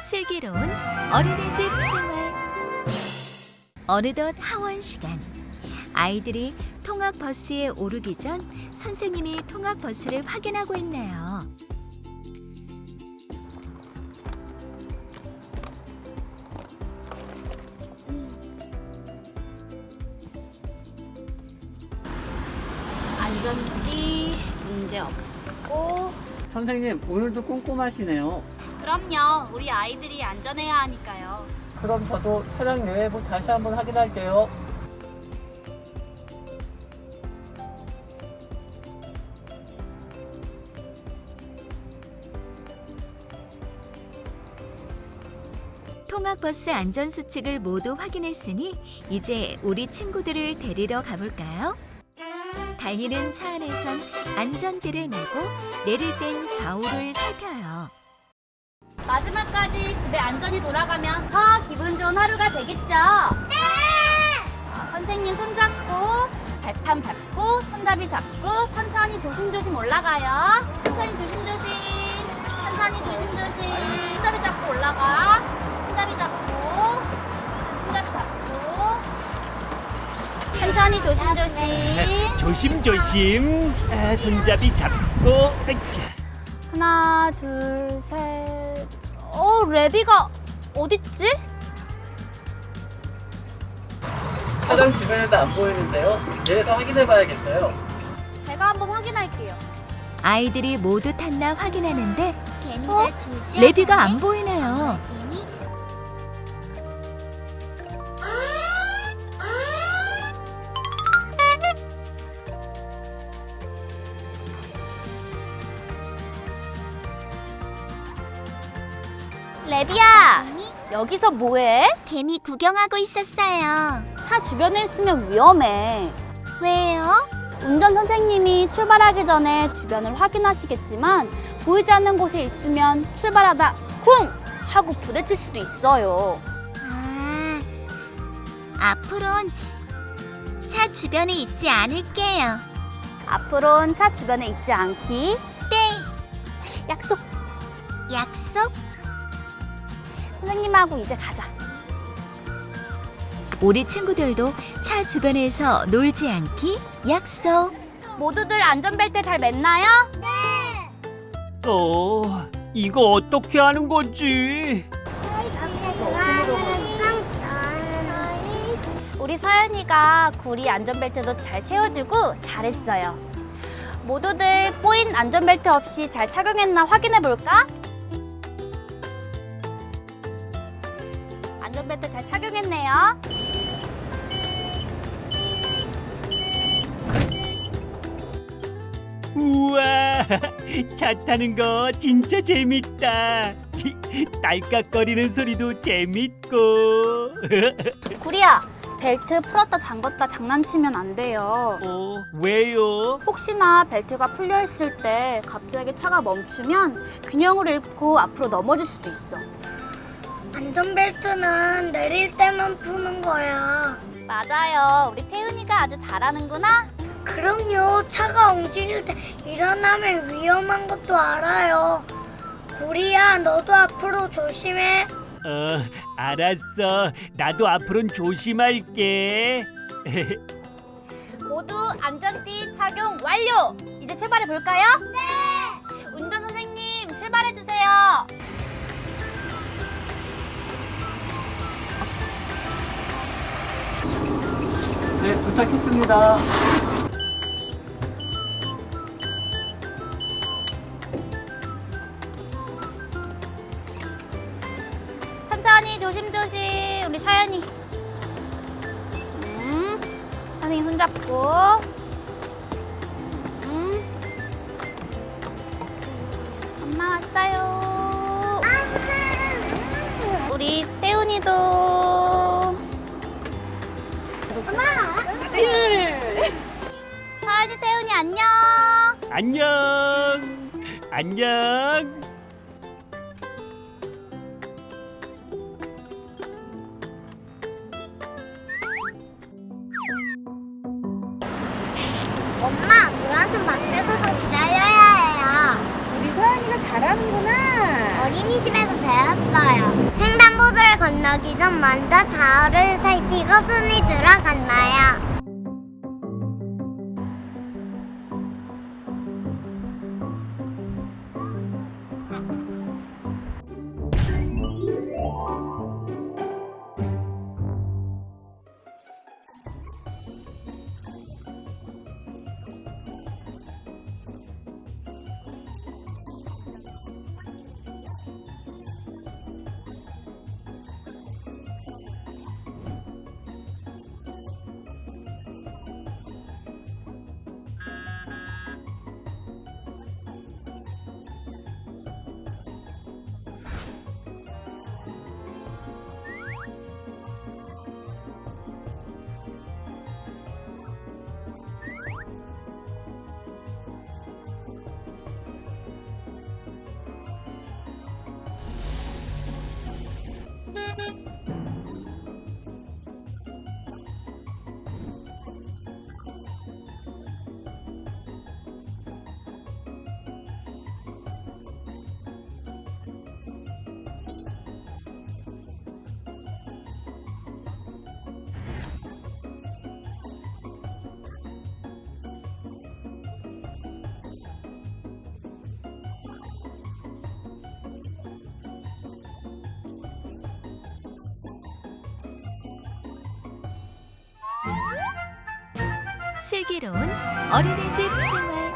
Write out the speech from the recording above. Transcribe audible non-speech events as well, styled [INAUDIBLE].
슬기로운 어린이집 생활. 어느덧 하원 시간. 아이들이 통학 버스에 오르기 전 선생님이 통학 버스를 확인하고 있네요. 안전띠 문제 없고 선생님 오늘도 꼼꼼하시네요. 그럼요 우리 아이들이 안전해야 하니까요 그럼 저도 차량 내외부 다시 한번 확인할게요. 통학 버스 안전 수칙을 모두 확인했으니 이제 우리 친구들을 데리러 가볼까요? 달리는 차 안에선 안전띠를 매고 내릴 땐 좌우를 살펴요. 마지막까지 집에 안전히 돌아가면 더 기분 좋은 하루가 되겠죠? 네! 선생님 손잡고 발판 밟고 손잡이 잡고 천천히 조심조심 올라가요. 천천히 조심조심 천천히 조심조심. 손잡이 잡고 올라가. 손잡이 잡고 손잡이 잡고. 천천히 조심조심. 조심조심. 아, 손잡이 잡고. 으쌰. 하나 둘셋 어 레비가 어딨지? 차량 주변에도 안 보이는데요. 내가 확인해 봐야겠어요. 제가 한번 확인할게요 아이들이 모두 탔나 확인하는데 개미가 어? 레비가. 안 보이네요. 레비야 개미 여기서 뭐해? 개미 구경하고 있었어요. 차 주변에 있으면 위험해 왜요? 운전 선생님이 출발하기 전에 주변을 확인하시겠지만 보이지 않는 곳에 있으면 출발하다 쿵 하고 부딪힐 수도 있어요. 아, 앞으론 차 주변에 있지 않을게요. 앞으로는 차 주변에 있지 않기. 네, 약속. 약속. 선생님하고 이제 가자. 우리 친구들도 차 주변에서 놀지 않기 약속. 모두들 안전벨트 잘 맸나요? 어, 이거 어떻게 하는 거지? 우리 서연이가 구리 안전벨트도 잘 채워주고 잘했어요. 모두들 꼬인 안전벨트 없이 잘 착용했나 확인해 볼까? 안전벨트 잘 착용했네요. 우와, 차 타는 거 진짜 재밌다. 딸깍거리는 소리도 재밌고. [LAUGHS] 구리야, 벨트 풀었다 잠궜다 장난치면 안 돼요. 어, 왜요? 혹시나 벨트가 풀려 있을 때 갑자기 차가 멈추면 균형을 잃고 앞으로 넘어질 수도 있어. 안전벨트는 내릴 때만 푸는 거야. 맞아요. 우리 태은이가 아주 잘하는구나. 그럼요. 차가 움직일 때 일어나면 위험한 것도 알아요. 구리야, 너도 앞으로 조심해. 어, 알았어. 나도 앞으로는 조심할게. [LAUGHS] 모두 안전띠 착용 완료. 이제 출발해 볼까요? 네. 네, 도착했습니다. 천천히 조심조심. 우리 서연이. 음. 선생님 손 잡고. 음. 우리 태훈이도. 서연이 태훈이 안녕. 안녕. 안녕. 엄마, 노란색 밖에서 좀 기다려야 해요. 우리 서연이가 잘하는구나. 어린이 어린이집에서 배웠어요. 전 먼저 좌우를 살피고 손이 들어갔나요? 슬기로운 어린이집 생활